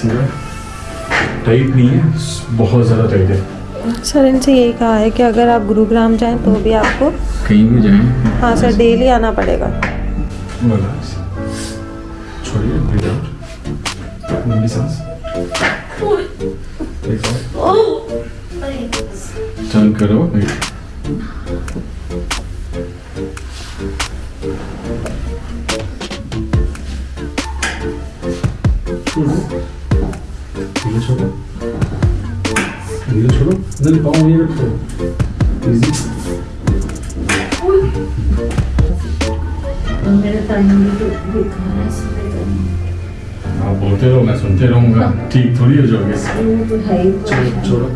सीधा टाइट नहीं है बहुत ज़्यादा टाइट है। सर इनसे यही कहा है कि अगर आप गुरुग्राम जाएँ तो भी आपको कहीं भी जाएँ। हाँ सर डेली आना पड़ेगा। रिलैक्स छोड़िए ब्रीथ आउट लंबी सांस। 위에서로 위에서로 늘 방울 이렇게 이지? 아, 볼때로 나 손때로가 뒤 돌려 줘야겠어. 저, 저로.